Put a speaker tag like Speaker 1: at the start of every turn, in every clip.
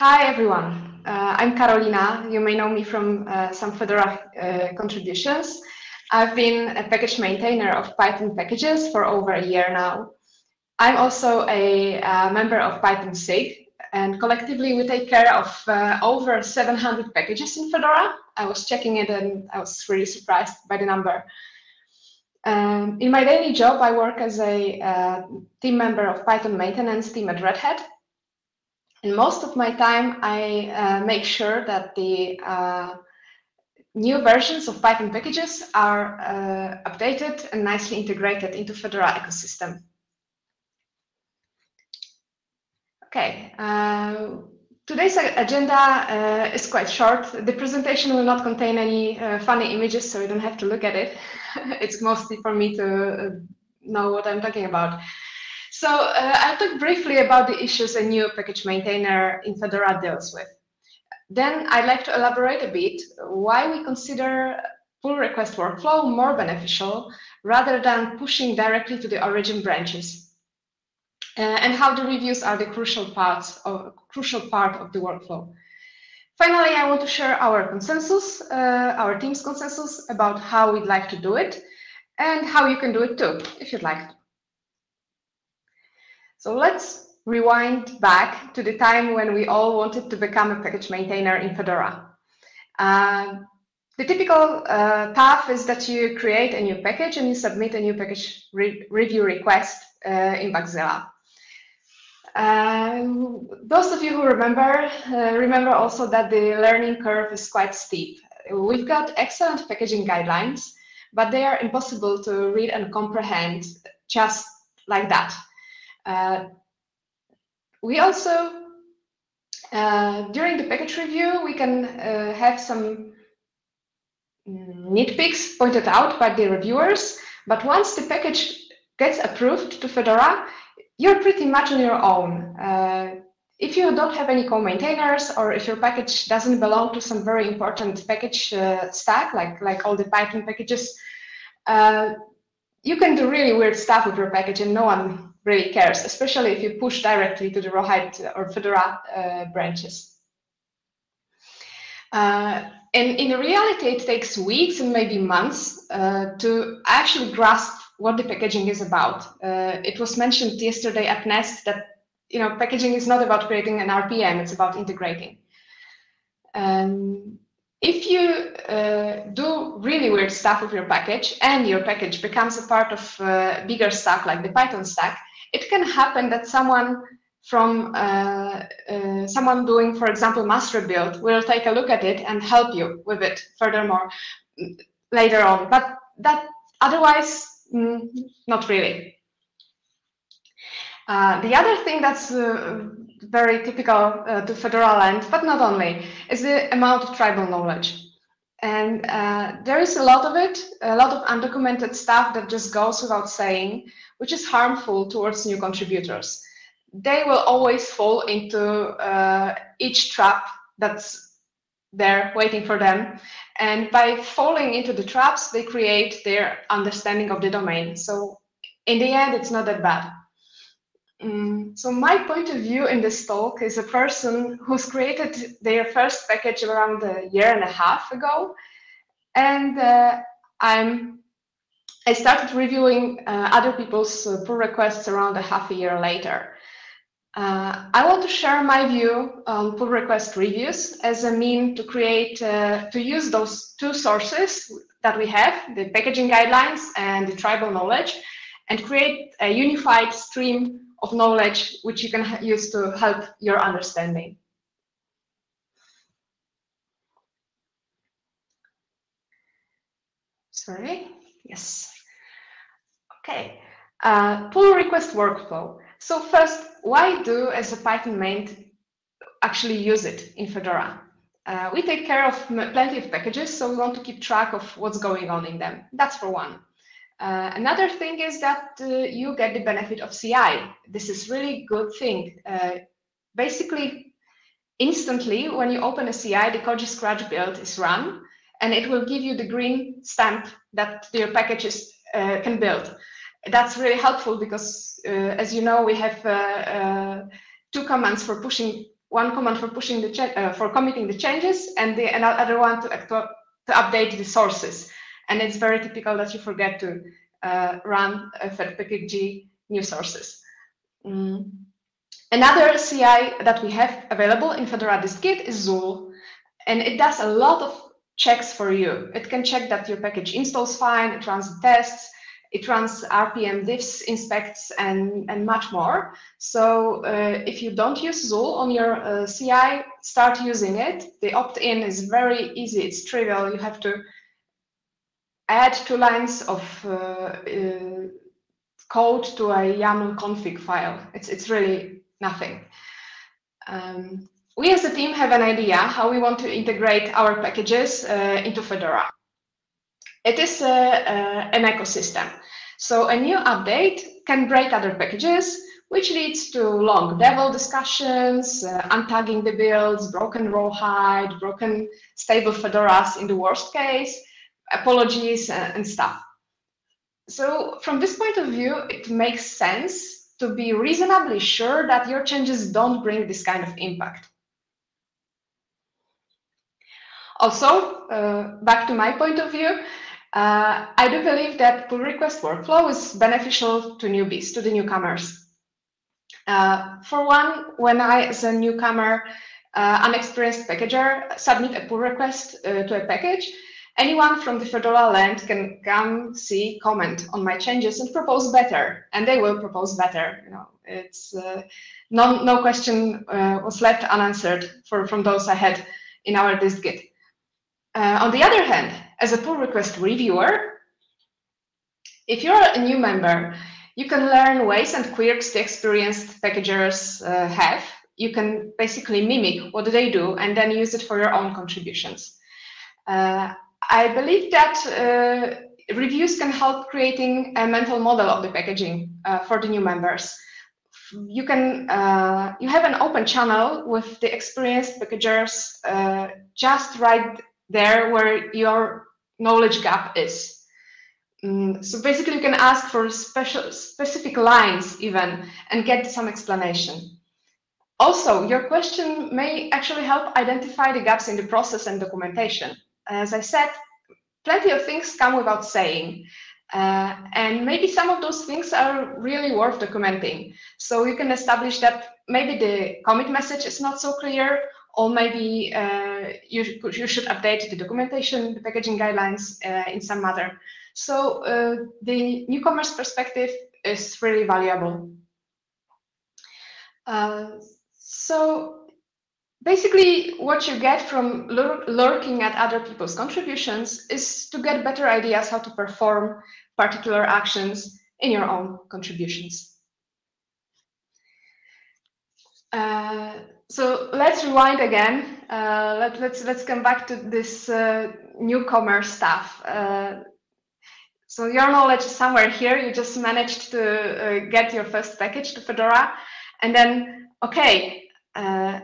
Speaker 1: Hi, everyone. Uh, I'm Carolina. You may know me from uh, some Fedora uh, contributions. I've been a package maintainer of Python packages for over a year now. I'm also a uh, member of Python SIG, and collectively we take care of uh, over 700 packages in Fedora. I was checking it and I was really surprised by the number. Um, in my daily job, I work as a uh, team member of Python maintenance team at Red Hat. And most of my time, I uh, make sure that the uh, new versions of Python packages are uh, updated and nicely integrated into Fedora ecosystem. Okay, uh, today's agenda uh, is quite short. The presentation will not contain any uh, funny images, so you don't have to look at it. it's mostly for me to know what I'm talking about. So uh, I'll talk briefly about the issues a new package maintainer in Fedora deals with. Then I'd like to elaborate a bit why we consider pull request workflow more beneficial rather than pushing directly to the origin branches uh, and how the reviews are the crucial parts of crucial part of the workflow. Finally, I want to share our consensus, uh, our team's consensus about how we'd like to do it and how you can do it too, if you'd like. So let's rewind back to the time when we all wanted to become a package maintainer in Fedora. Uh, the typical uh, path is that you create a new package and you submit a new package re review request uh, in Bugzilla. Um, those of you who remember, uh, remember also that the learning curve is quite steep. We've got excellent packaging guidelines, but they are impossible to read and comprehend just like that. Uh, we also, uh, during the package review, we can uh, have some nitpicks pointed out by the reviewers, but once the package gets approved to Fedora, you're pretty much on your own. Uh, if you don't have any co-maintainers or if your package doesn't belong to some very important package uh, stack, like, like all the Python packages, uh, you can do really weird stuff with your package and no one really cares, especially if you push directly to the Rawhide or Fedora uh, branches. Uh, and in reality, it takes weeks and maybe months uh, to actually grasp what the packaging is about. Uh, it was mentioned yesterday at Nest that you know packaging is not about creating an RPM; it's about integrating. Um, if you uh, do really weird stuff with your package and your package becomes a part of a bigger stack like the Python stack, it can happen that someone from uh, uh, someone doing, for example, master build will take a look at it and help you with it furthermore later on. But that otherwise Mm, not really. Uh, the other thing that's uh, very typical uh, to Fedora land, but not only, is the amount of tribal knowledge. And uh, there is a lot of it, a lot of undocumented stuff that just goes without saying, which is harmful towards new contributors. They will always fall into uh, each trap that's there waiting for them. And by falling into the traps, they create their understanding of the domain. So in the end, it's not that bad. Mm, so my point of view in this talk is a person who's created their first package around a year and a half ago. And uh, I'm I started reviewing uh, other people's uh, pull requests around a half a year later. Uh, I want to share my view on pull request reviews as a mean to create, uh, to use those two sources that we have, the packaging guidelines and the tribal knowledge, and create a unified stream of knowledge which you can use to help your understanding. Sorry, yes. Okay, uh, pull request workflow. So first, why do as a Python main actually use it in Fedora? Uh, we take care of plenty of packages, so we want to keep track of what's going on in them. That's for one. Uh, another thing is that uh, you get the benefit of CI. This is really good thing. Uh, basically, instantly, when you open a CI, the Koji Scratch build is run, and it will give you the green stamp that your packages uh, can build that's really helpful because, uh, as you know, we have two commands for pushing one command for pushing the for committing the changes, and the another one to, to update the sources. And it's very typical that you forget to uh, run fedpkg new sources. Mm. Another CI that we have available in Fedora dist-git is Zuul, and it does a lot of checks for you. It can check that your package installs fine, it runs tests, it runs RPM diffs, inspects, and, and much more. So uh, if you don't use Zuul on your uh, CI, start using it. The opt-in is very easy. It's trivial. You have to add two lines of uh, uh code to a YAML config file. It's, it's really nothing. Um, we as a team have an idea how we want to integrate our packages uh, into Fedora. It is a, an ecosystem. So a new update can break other packages, which leads to long devel discussions, uh, untagging the builds, broken rawhide, broken stable fedoras in the worst case, apologies uh, and stuff. So from this point of view, it makes sense to be reasonably sure that your changes don't bring this kind of impact. Also, uh, back to my point of view, uh, I do believe that pull request workflow is beneficial to newbies, to the newcomers. Uh, for one, when I, as a newcomer, uh, unexperienced packager, submit a pull request uh, to a package, anyone from the Fedora land can come, see, comment on my changes and propose better, and they will propose better. You know, it's uh, no, no question was left unanswered for, from those I had in our dist-git. Uh, on the other hand, as a pull request reviewer, if you're a new member, you can learn ways and quirks the experienced packagers uh, have. You can basically mimic what they do and then use it for your own contributions. Uh, I believe that uh, reviews can help creating a mental model of the packaging uh, for the new members. You can uh, you have an open channel with the experienced packagers just right there where your knowledge gap is. Mm, so basically you can ask for special specific lines even and get some explanation. Also, your question may actually help identify the gaps in the process and documentation. As I said, plenty of things come without saying. Uh, and maybe some of those things are really worth documenting. So you can establish that maybe the commit message is not so clear, or maybe uh, you, you should update the documentation, the packaging guidelines uh, in some matter. So uh, the newcomer's perspective is really valuable. Uh, so basically what you get from lur lurking at other people's contributions is to get better ideas how to perform particular actions in your own contributions. Uh, so let's rewind again. Uh, let, us let's, let's come back to this uh, newcomer stuff. Uh, so your knowledge is somewhere here. You just managed to uh, get your first package to Fedora, and then okay, uh,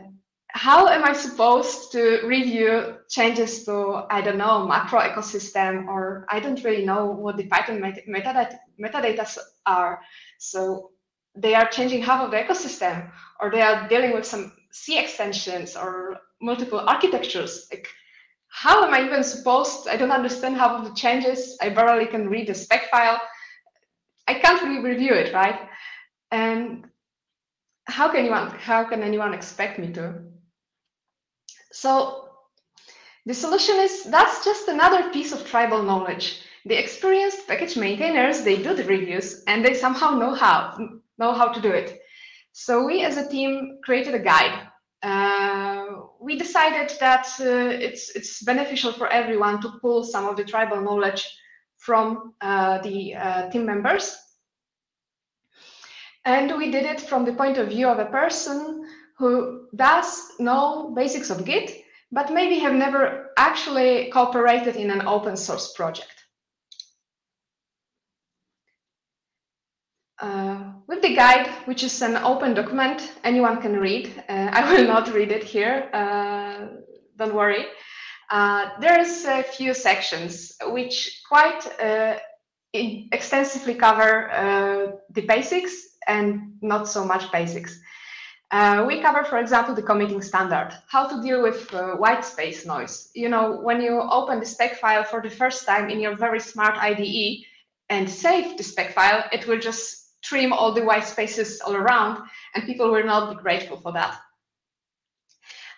Speaker 1: how am I supposed to review changes to I don't know macro ecosystem, or I don't really know what the Python metadata metadata are. So they are changing half of the ecosystem, or they are dealing with some C extensions or multiple architectures. Like, how am I even supposed? I don't understand half of the changes. I barely can read the spec file. I can't really review it, right? And how can anyone how can anyone expect me to? So the solution is that's just another piece of tribal knowledge. The experienced package maintainers, they do the reviews and they somehow know how know how to do it. So we as a team created a guide. Uh, we decided that uh, it's, it's beneficial for everyone to pull some of the tribal knowledge from uh, the uh, team members. And we did it from the point of view of a person who does know basics of Git, but maybe have never actually cooperated in an open source project. Uh, with the guide, which is an open document, anyone can read. Uh, I will not read it here, uh, don't worry. Uh, there's a few sections which quite uh, extensively cover uh, the basics and not so much basics. Uh, we cover, for example, the committing standard, how to deal with uh, white space noise. You know, when you open the spec file for the first time in your very smart IDE and save the spec file, it will just trim all the white spaces all around, and people will not be grateful for that.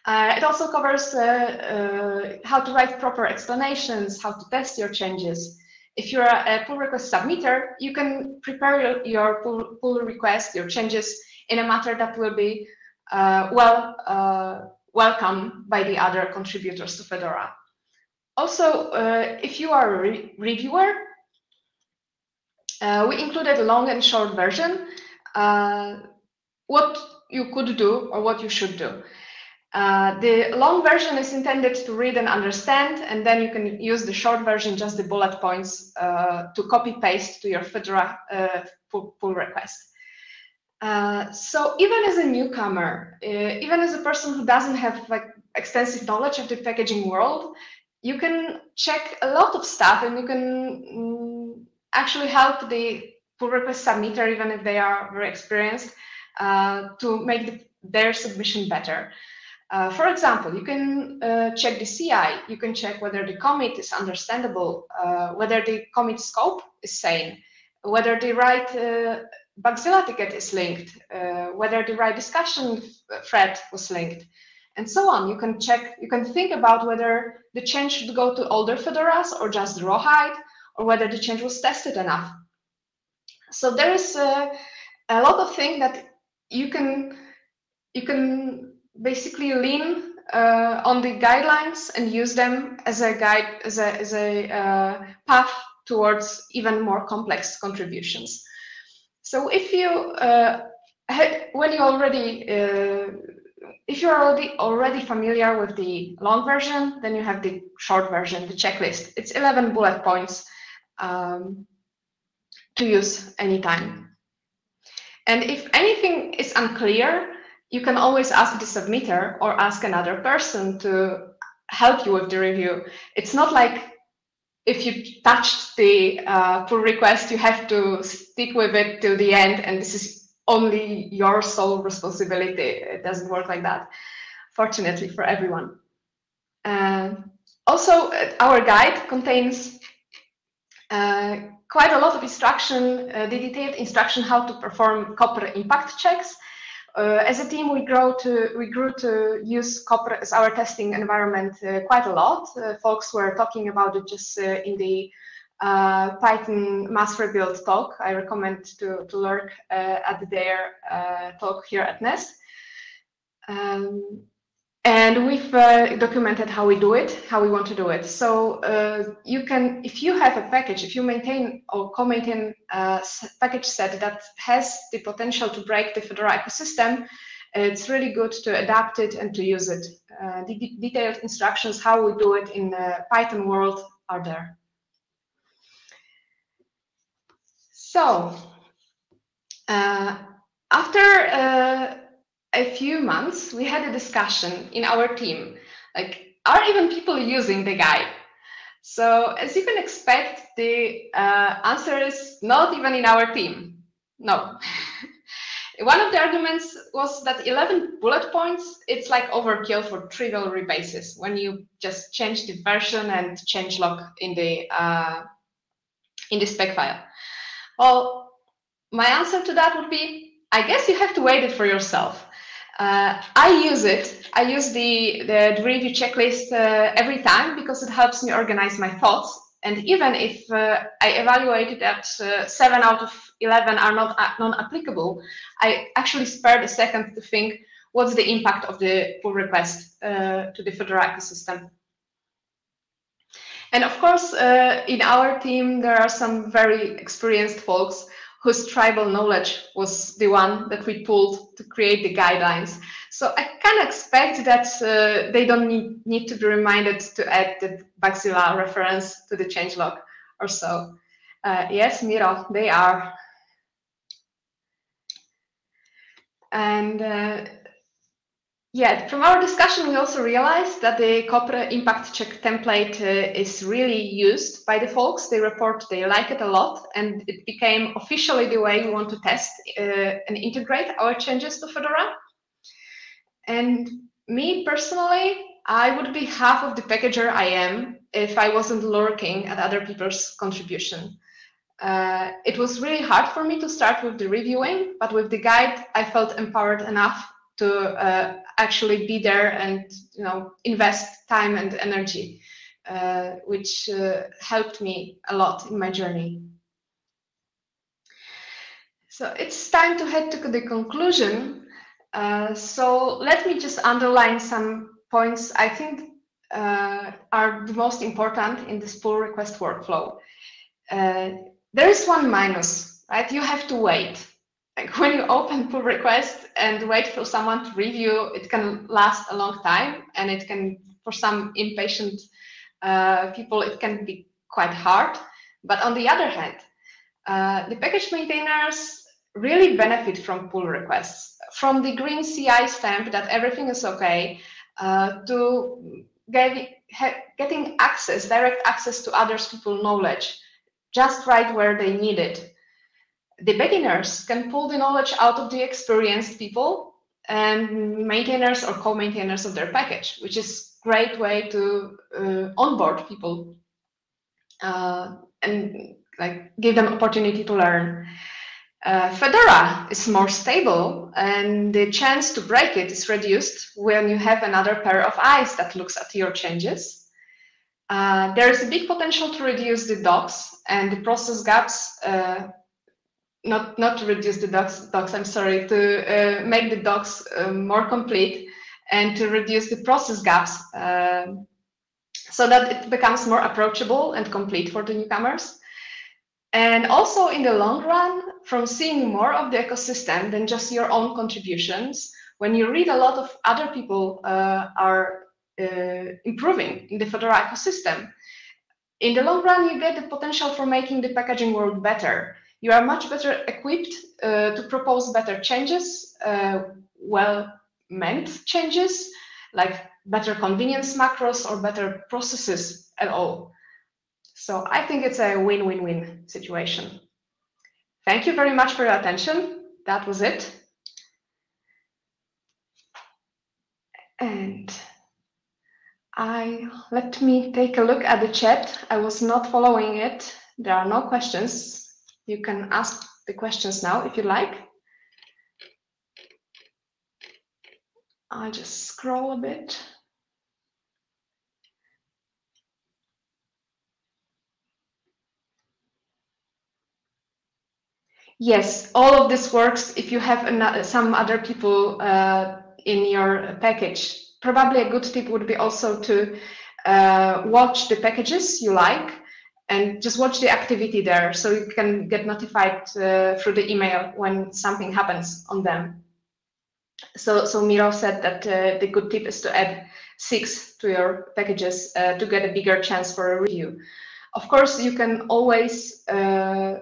Speaker 1: Uh, it also covers uh, uh, how to write proper explanations, how to test your changes. If you're a, pull request submitter, you can prepare your, pull request, your changes in a matter that will be uh, well uh, welcome by the other contributors to Fedora. Also, uh, if you are a re reviewer, uh, we included a long and short version, uh, what you could do or what you should do. Uh, the long version is intended to read and understand, and then you can use the short version, just the bullet points, to copy paste to your Fedora pull, pull request. Uh, so even as a newcomer, uh, even as a person who doesn't have like extensive knowledge of the packaging world, you can check a lot of stuff and you can mm, actually help the pull request submitter, even if they are very experienced, uh, to make the, their submission better. Uh, for example, you can uh, check the CI, you can check whether the commit is understandable, whether the commit scope is sane, whether the right Bugzilla ticket is linked, uh, whether the right discussion thread was linked, and so on. You can check, you can think about whether the change should go to older Fedoras or just the rawhide, or whether the change was tested enough. So there is a, a lot of things that you can you can basically lean uh, on the guidelines and use them as a guide as a as a uh, path towards even more complex contributions. So if you uh, when you already uh, if you're already already familiar with the long version, then you have the short version, the checklist. It's 11 bullet points um, to use anytime. And if anything is unclear, you can always ask the submitter or ask another person to help you with the review. It's not like if you touched the uh, pull request, you have to stick with it till the end, and this is only your sole responsibility. It doesn't work like that, fortunately for everyone. Uh, also, our guide contains uh, quite a lot of instruction, uh, the detailed instruction how to perform Copr impact checks, uh, as a team, we grow to we grew to use Copr as our testing environment uh, quite a lot. Uh, folks were talking about it just uh, in the uh, Python mass rebuild talk. I recommend to to lurk uh, at their talk here at Nest. Um, and we've uh, documented how we do it, how we want to do it. So uh, you can, if you have a package, if you maintain or co-maintain a package set that has the potential to break the Fedora ecosystem, it's really good to adapt it and to use it. Uh, the detailed instructions how we do it in the Python world are there. So uh, after uh, a few months, we had a discussion in our team, like, are even people using the guide? So as you can expect, the uh, answer is not even in our team. No. One of the arguments was that 11 bullet points, it's like overkill for trivial rebases when you just change the version and change log in the uh, in the spec file. Well, my answer to that would be, I guess you have to wait it for yourself. Uh, I use it. I use the, the, review checklist uh, every time because it helps me organize my thoughts. And even if uh, I evaluated that uh, seven out of 11 are not uh, non-applicable, I actually spared a second to think, what's the impact of the pull request uh, to the Fedora ecosystem? And of course, in our team, there are some very experienced folks whose tribal knowledge was the one that we pulled to create the guidelines. So I can expect that uh, they don't need, need to be reminded to add the Bugzilla reference to the changelog or so. Uh, yes, Miro, they are. And uh, yeah, from our discussion, we also realized that the Copr impact check template uh, is really used by the folks. They report they like it a lot, and it became officially the way we want to test uh, and integrate our changes to Fedora. And me personally, I would be half of the packager I am if I wasn't lurking at other people's contribution. Uh, it was really hard for me to start with the reviewing, but with the guide, I felt empowered enough to uh, actually be there and you know invest time and energy, uh, which uh, helped me a lot in my journey. So it's time to head to the conclusion. Uh, so let me just underline some points I think uh, are the most important in this pull request workflow. There is one minus, right? You have to wait. Like when you open pull request and wait for someone to review, it can last a long time and it can, for some impatient uh, people, it can be quite hard. But on the other hand, uh, the package maintainers really benefit from pull requests, from the green CI stamp that everything is okay, uh, to get, getting access, direct access to others people's knowledge, just right where they need it. The beginners can pull the knowledge out of the experienced people and maintainers or co-maintainers of their package, which is great way to uh, onboard people uh, and like give them opportunity to learn. Uh, Fedora is more stable and the chance to break it is reduced when you have another pair of eyes that looks at your changes. Uh, there is a big potential to reduce the docs and the process gaps, uh, not, not to reduce the docs, docs I'm sorry, to uh, make the docs uh, more complete and to reduce the process gaps so that it becomes more approachable and complete for the newcomers. And also in the long run, from seeing more of the ecosystem than just your own contributions, when you read a lot of other people uh, are uh, improving in the Fedora ecosystem, in the long run, you get the potential for making the packaging world better. You are much better equipped uh, to propose better changes, uh, well-meant changes, like better convenience macros or better processes at all. So I think it's a win-win-win situation. Thank you very much for your attention. That was it. And I let me take a look at the chat. I was not following it. There are no questions. You can ask the questions now if you like. I'll just scroll a bit. Yes, all of this works if you have another, some other people uh, in your package. Probably a good tip would be also to uh, watch the packages you like and just watch the activity there so you can get notified uh, through the email when something happens on them. So, so Miro said that uh, the good tip is to add six to your packages uh, to get a bigger chance for a review. Of course, you can always uh,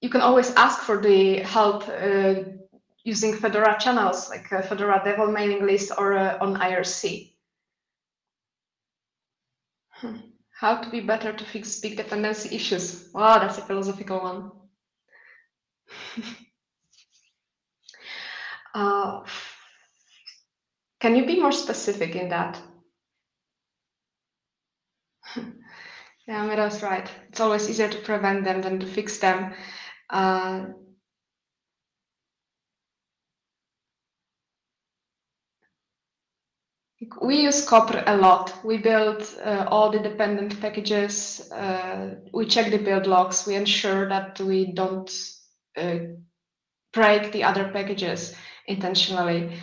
Speaker 1: you can always ask for the help uh, using Fedora channels like Fedora Devel mailing list or uh, on IRC. Hmm. How to be better to fix big dependency issues? Wow, that's a philosophical one. uh, can you be more specific in that? yeah, Miro's right. It's always easier to prevent them than to fix them. Uh, we use Copr a lot. We build uh, all the dependent packages. Uh, we check the build logs. We ensure that we don't uh, break the other packages intentionally.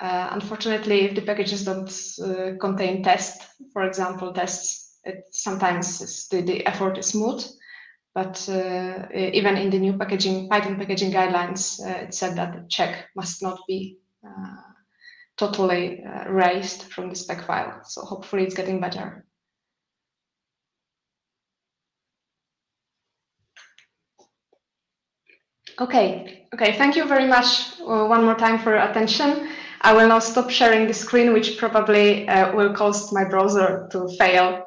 Speaker 1: Uh, unfortunately, if the packages don't uh, contain tests, for example, tests, it sometimes the, the effort is moot. But uh, even in the new packaging Python packaging guidelines, it said that the check must not be uh, totally erased from the spec file. So hopefully it's getting better. Okay, okay, thank you very much uh, one more time for your attention. I will now stop sharing the screen, which probably uh, will cause my browser to fail